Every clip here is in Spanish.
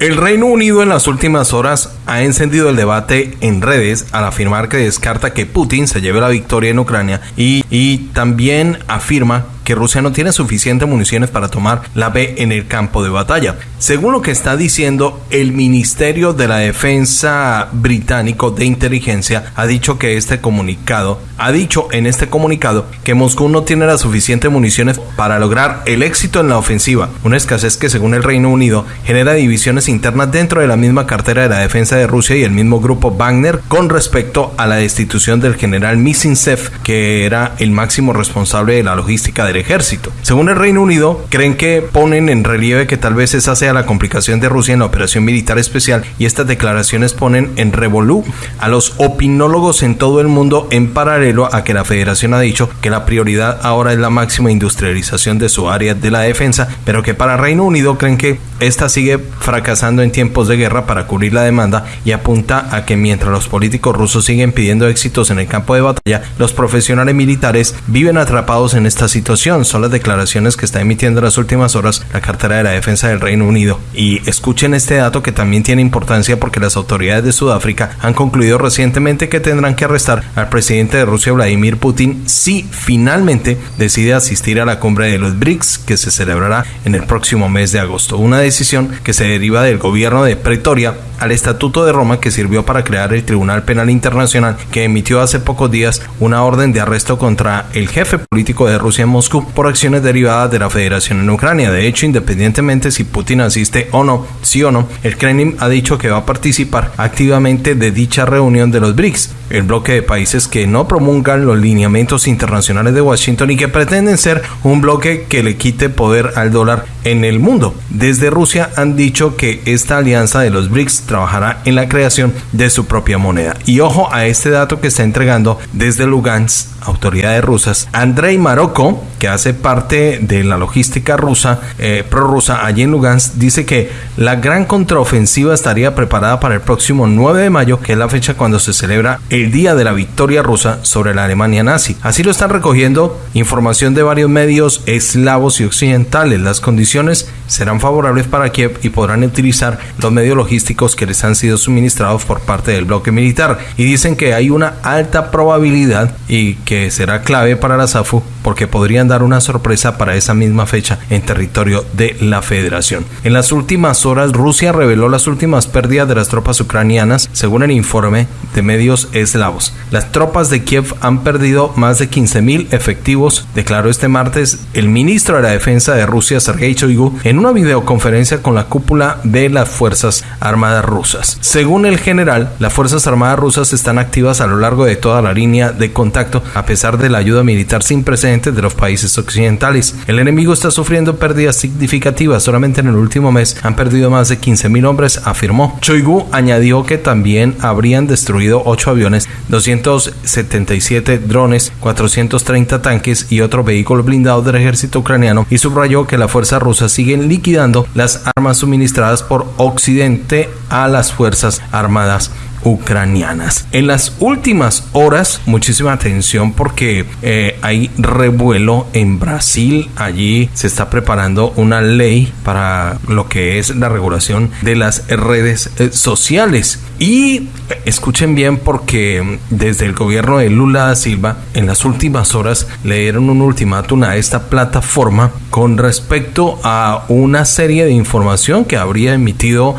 El Reino Unido en las últimas horas ha encendido el debate en redes al afirmar que descarta que Putin se lleve la victoria en Ucrania y, y también afirma que Rusia no tiene suficientes municiones para tomar la B en el campo de batalla. Según lo que está diciendo el Ministerio de la Defensa británico de inteligencia, ha dicho que este comunicado, ha dicho en este comunicado que Moscú no tiene las suficientes municiones para lograr el éxito en la ofensiva, una escasez que según el Reino Unido genera divisiones internas dentro de la misma cartera de la defensa de Rusia y el mismo grupo Wagner con respecto a la destitución del general Misintsev, que era el máximo responsable de la logística del ejército. Según el Reino Unido, creen que ponen en relieve que tal vez esa sea la complicación de Rusia en la operación militar especial y estas declaraciones ponen en revolú a los opinólogos en todo el mundo en paralelo a que la federación ha dicho que la prioridad ahora es la máxima industrialización de su área de la defensa, pero que para Reino Unido creen que esta sigue fracasando en tiempos de guerra para cubrir la demanda y apunta a que mientras los políticos rusos siguen pidiendo éxitos en el campo de batalla, los profesionales militares viven atrapados en esta situación. Son las declaraciones que está emitiendo en las últimas horas la cartera de la defensa del Reino Unido. Y escuchen este dato que también tiene importancia porque las autoridades de Sudáfrica han concluido recientemente que tendrán que arrestar al presidente de Rusia Vladimir Putin si finalmente decide asistir a la cumbre de los BRICS que se celebrará en el próximo mes de agosto. Una decisión que se deriva del gobierno de Pretoria al Estatuto de Roma que sirvió para crear el Tribunal Penal Internacional que emitió hace pocos días una orden de arresto contra el jefe político de Rusia en Moscú por acciones derivadas de la Federación en Ucrania. De hecho, independientemente si Putin asiste o no, sí o no, el Kremlin ha dicho que va a participar activamente de dicha reunión de los BRICS, el bloque de países que no promulgan los lineamientos internacionales de Washington y que pretenden ser un bloque que le quite poder al dólar en el mundo. Desde Rusia han dicho que esta alianza de los BRICS trabajará en la creación de su propia moneda. Y ojo a este dato que está entregando desde Lugansk autoridades rusas. Andrei Maroko, que hace parte de la logística rusa, eh, prorrusa allí en Lugansk, dice que la gran contraofensiva estaría preparada para el próximo 9 de mayo, que es la fecha cuando se celebra el día de la victoria rusa sobre la Alemania nazi. Así lo están recogiendo información de varios medios eslavos y occidentales. Las condiciones serán favorables para Kiev y podrán utilizar los medios logísticos que les han sido suministrados por parte del bloque militar. Y dicen que hay una alta probabilidad y que será clave para la SAFU porque podrían dar una sorpresa para esa misma fecha en territorio de la federación. En las últimas horas Rusia reveló las últimas pérdidas de las tropas ucranianas según el informe de medios eslavos. Las tropas de Kiev han perdido más de 15.000 efectivos, declaró este martes el ministro de la Defensa de Rusia Sergei Shoigu en una videoconferencia con la cúpula de las Fuerzas Armadas rusas. Según el general, las Fuerzas Armadas rusas están activas a lo largo de toda la línea de contacto a pesar de la ayuda militar sin precedentes de los países occidentales. El enemigo está sufriendo pérdidas significativas. Solamente en el último mes han perdido más de 15.000 hombres, afirmó. Choigu añadió que también habrían destruido 8 aviones, 277 drones, 430 tanques y otros vehículos blindados del ejército ucraniano y subrayó que las fuerzas rusas siguen liquidando las armas suministradas por Occidente a las fuerzas armadas ucranianas. En las últimas horas, muchísima atención porque eh, hay revuelo en Brasil. Allí se está preparando una ley para lo que es la regulación de las redes eh, sociales. Y eh, escuchen bien porque desde el gobierno de Lula da Silva en las últimas horas le dieron un ultimátum a esta plataforma con respecto a una serie de información que habría emitido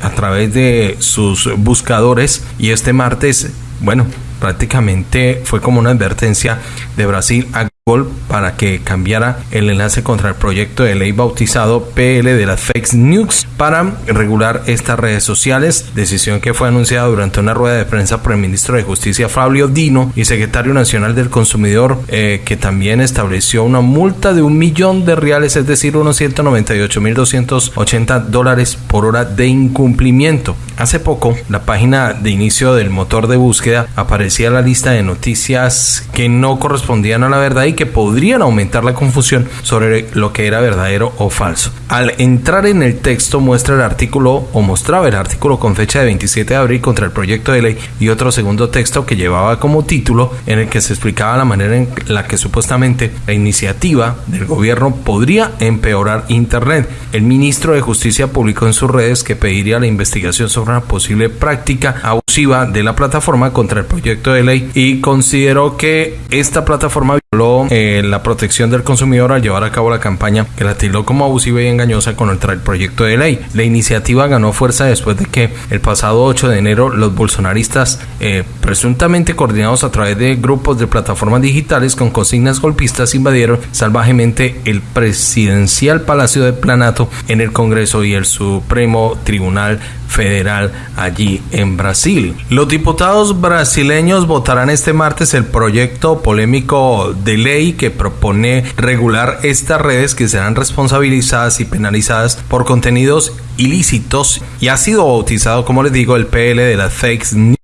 a través de sus buscadores y este martes, bueno, prácticamente fue como una advertencia de Brasil a para que cambiara el enlace contra el proyecto de ley bautizado PL de las Fake News para regular estas redes sociales, decisión que fue anunciada durante una rueda de prensa por el ministro de Justicia Fabio Dino y secretario nacional del consumidor eh, que también estableció una multa de un millón de reales, es decir, unos 198 mil 280 dólares por hora de incumplimiento. Hace poco, la página de inicio del motor de búsqueda aparecía la lista de noticias que no correspondían a la verdad y que podrían aumentar la confusión sobre lo que era verdadero o falso. Al entrar en el texto muestra el artículo o mostraba el artículo con fecha de 27 de abril contra el proyecto de ley y otro segundo texto que llevaba como título en el que se explicaba la manera en la que supuestamente la iniciativa del gobierno podría empeorar Internet. El ministro de Justicia publicó en sus redes que pediría la investigación sobre una posible práctica abusiva de la plataforma contra el proyecto de ley y consideró que esta plataforma eh, la protección del consumidor al llevar a cabo la campaña que la tildó como abusiva y engañosa contra el proyecto de ley. La iniciativa ganó fuerza después de que el pasado 8 de enero los bolsonaristas, eh, presuntamente coordinados a través de grupos de plataformas digitales con consignas golpistas, invadieron salvajemente el presidencial Palacio de Planato en el Congreso y el Supremo Tribunal Federal allí en Brasil. Los diputados brasileños votarán este martes el proyecto polémico de ley que propone regular estas redes que serán responsabilizadas y penalizadas por contenidos ilícitos y ha sido bautizado, como les digo, el PL de las fake news.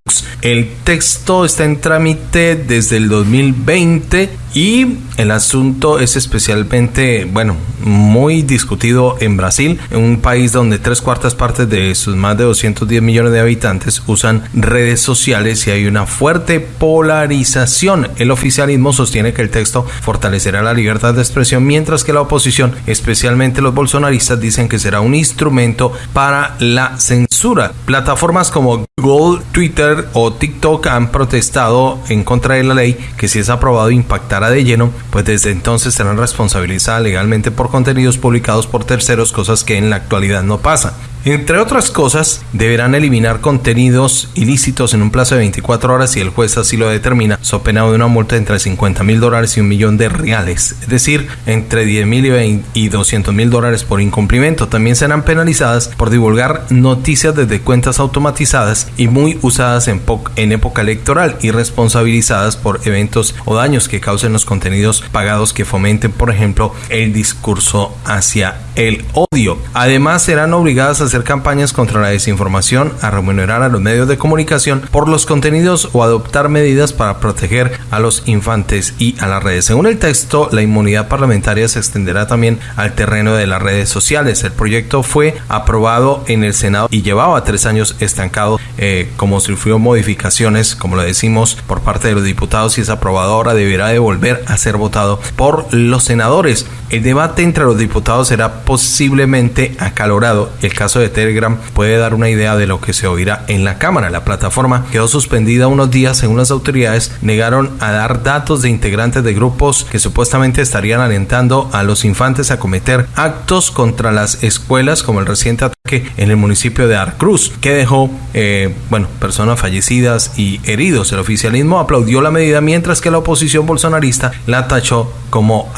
El texto está en trámite desde el 2020 y el asunto es especialmente, bueno, muy discutido en Brasil, un país donde tres cuartas partes de sus más de 210 millones de habitantes usan redes sociales y hay una fuerte polarización. El oficialismo sostiene que el texto fortalecerá la libertad de expresión, mientras que la oposición, especialmente los bolsonaristas, dicen que será un instrumento para la censura. Plataformas como Google, Twitter o TikTok han protestado en contra de la ley que si es aprobado impactará de lleno, pues desde entonces serán responsabilizadas legalmente por contenidos publicados por terceros, cosas que en la actualidad no pasan. Entre otras cosas, deberán eliminar contenidos ilícitos en un plazo de 24 horas si el juez así lo determina, so pena de una multa entre 50 mil dólares y un millón de reales, es decir, entre 10 mil y 200 mil dólares por incumplimiento. También serán penalizadas por divulgar noticias desde cuentas automatizadas y muy usadas en, en época electoral y responsabilizadas por eventos o daños que causen los contenidos pagados que fomenten, por ejemplo, el discurso hacia el odio. Además, serán obligadas a hacer campañas contra la desinformación, a remunerar a los medios de comunicación por los contenidos o adoptar medidas para proteger a los infantes y a las redes. Según el texto, la inmunidad parlamentaria se extenderá también al terreno de las redes sociales. El proyecto fue aprobado en el Senado y llevaba tres años estancado, eh, como sufrió modificaciones, como lo decimos, por parte de los diputados y es aprobado ahora deberá de volver a ser votado por los senadores. El debate entre los diputados será posiblemente acalorado. El caso de Telegram puede dar una idea de lo que se oirá en la Cámara. La plataforma quedó suspendida unos días según las autoridades negaron a dar datos de integrantes de grupos que supuestamente estarían alentando a los infantes a cometer actos contra las escuelas como el reciente ataque en el municipio de Arcruz que dejó eh, bueno personas fallecidas y heridos. El oficialismo aplaudió la medida mientras que la oposición bolsonarista la tachó como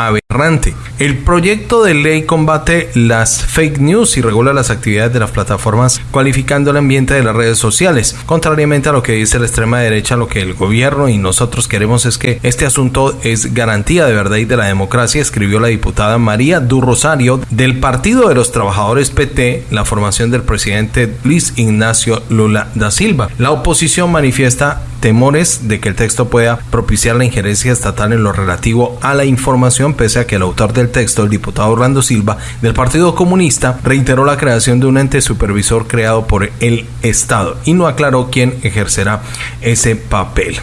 El proyecto de ley combate las fake news y regula las actividades de las plataformas cualificando el ambiente de las redes sociales. Contrariamente a lo que dice la extrema derecha, lo que el gobierno y nosotros queremos es que este asunto es garantía de verdad y de la democracia, escribió la diputada María Du Rosario del Partido de los Trabajadores PT, la formación del presidente Luis Ignacio Lula da Silva. La oposición manifiesta temores de que el texto pueda propiciar la injerencia estatal en lo relativo a la información, pese a que el autor del texto, el diputado Orlando Silva, del Partido Comunista, reiteró la creación de un ente supervisor creado por el Estado y no aclaró quién ejercerá ese papel.